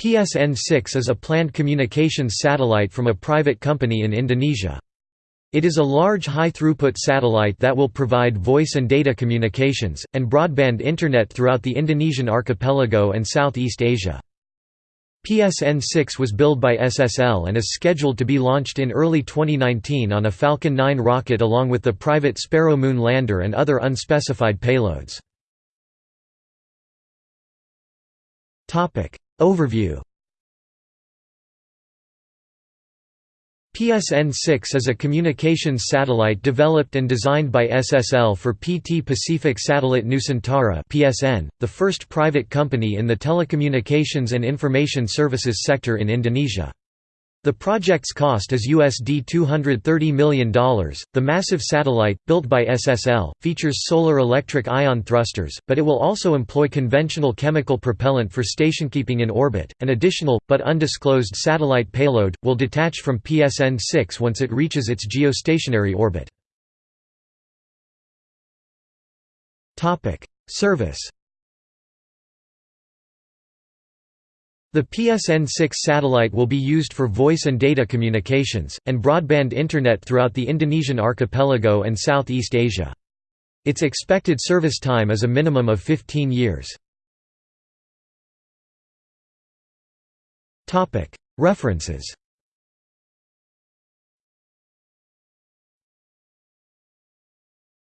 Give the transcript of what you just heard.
PSN-6 is a planned communications satellite from a private company in Indonesia. It is a large high-throughput satellite that will provide voice and data communications, and broadband Internet throughout the Indonesian archipelago and Southeast Asia. PSN-6 was built by SSL and is scheduled to be launched in early 2019 on a Falcon 9 rocket along with the private Sparrow Moon lander and other unspecified payloads. Overview PSN-6 is a communications satellite developed and designed by SSL for PT Pacific Satellite Nusantara (PSN), the first private company in the telecommunications and information services sector in Indonesia. The project's cost is USD $230 million. The massive satellite, built by SSL, features solar electric ion thrusters, but it will also employ conventional chemical propellant for stationkeeping in orbit. An additional, but undisclosed satellite payload, will detach from PSN 6 once it reaches its geostationary orbit. Service The PSN-6 satellite will be used for voice and data communications, and broadband Internet throughout the Indonesian archipelago and Southeast Asia. Its expected service time is a minimum of 15 years. References